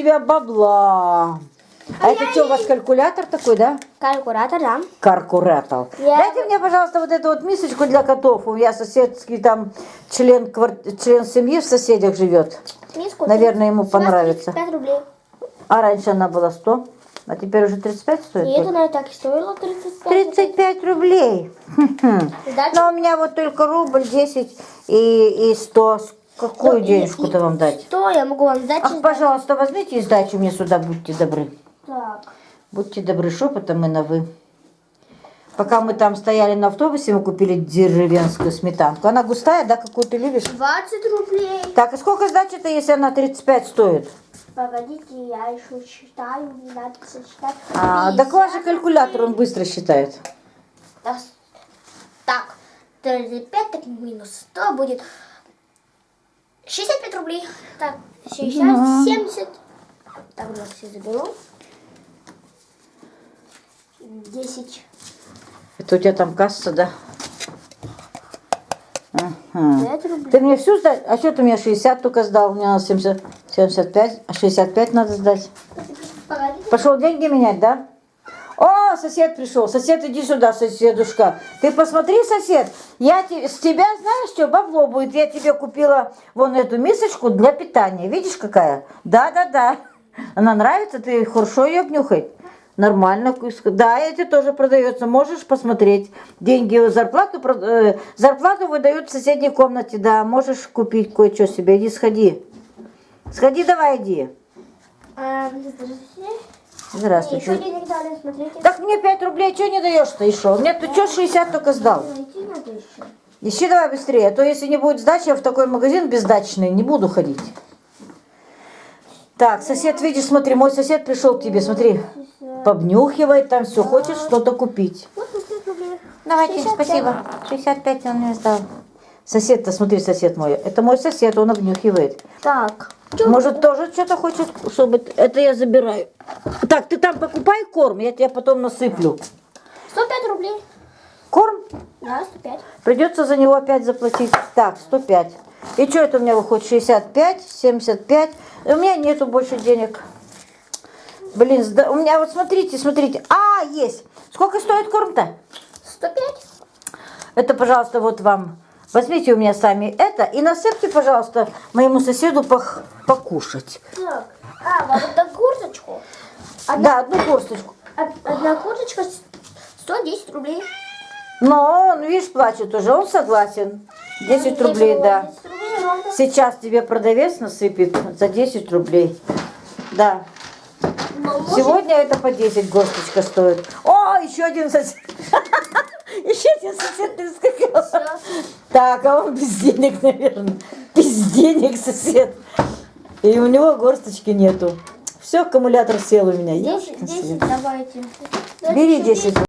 тебя бабла. А это что, у вас калькулятор такой, да? Калькулятор, да. Каркуратор. Я- Дайте мне, пожалуйста, вот эту вот мисочку для котов. У меня соседский там член, квар- член семьи в соседях живет. Миску. Наверное, ему понравится. 5 рублей. А раньше она была 100, а теперь уже 35 стоит? И это, наверное, так и стоило 35. 35 рублей. Но у меня вот только рубль, 10 и, и 100. Какую денежку-то вам дать? Что я могу вам дать? Ах, пожалуйста, возьмите и сдачу мне сюда, будьте добры. Так. Будьте добры, шепотом мы на вы. Пока мы там стояли на автобусе, мы купили деревенскую сметанку. Она густая, да, какую ты любишь? 20 рублей. Так, и сколько сдачи-то, если она 35 стоит? Погодите, я еще считаю, не надо сосчитать. А, так ваш же калькулятор, он быстро считает. Так, Так, 35, так минус 100 будет 65 рублей. Так, 60, 70. Так, вот все заберу. 10. Это у тебя там касса, да? Ага. 5 рублей. Ты мне всю сдать? А что ты мне 60 только сдал? Мне надо 70, 75, а 65 надо сдать. Пошел деньги менять, да? О, сосед пришел. Сосед, иди сюда, соседушка. Ты посмотри, сосед, я те- с тебя, знаешь что, бабло будет. Я тебе купила вон эту мисочку для питания. Видишь, какая? Да-да-да. Она нравится? Ты хорошо ее обнюхай. Нормально. Да, эти тоже продается. Можешь посмотреть. Деньги, зарплату, э, зарплату выдают в соседней комнате. Да, можешь купить кое-что себе. Иди, сходи. Сходи, давай, иди. А, здравствуйте. Еще денег дали, смотрите. Так мне 5 рублей, что не даешь-то еще? Мне ты что 60 только сдал? Ищи давай быстрее, а то если не будет сдачи, я в такой магазин бездачный не буду ходить. Так, сосед, видишь, смотри, мой сосед пришел к тебе, смотри, побнюхивает там все, хочет что-то купить. Вот 5 рублей. Давайте, 65. спасибо. 65 он мне сдал. Сосед-то, смотри, сосед мой, это мой сосед, он обнюхивает. Так. Может, тоже что-то хочет, чтобы... Это я забираю. Так, ты там покупай корм, я тебе потом насыплю. 105 рублей. Корм? Да, 105. Придется за него опять заплатить. Так, 105. И что это у меня выходит? 65, 75. И у меня нету больше денег. Блин, у меня вот смотрите, смотрите. А, есть. Сколько стоит корм-то? 105. Это, пожалуйста, вот вам. Возьмите у меня сами это и насыпьте, пожалуйста, моему соседу пох- покушать. Так. А, вам одну курточку. Да, одну косточку. Од- Одна курточка с- 110 рублей. Но он, видишь, плачет уже, он согласен. 10 рублей, да. 10 рублей ровно. Сейчас тебе продавец насыпет за 10 рублей. Да. Может- Сегодня это по 10 горсточка стоит. О, еще один сосед. Еще один сосед прискакал. Так, а он без денег, наверное. Без денег сосед. И у него горсточки нету. Все, аккумулятор сел у меня. 10, Ёшкин 10 свет. давайте. Бери 10.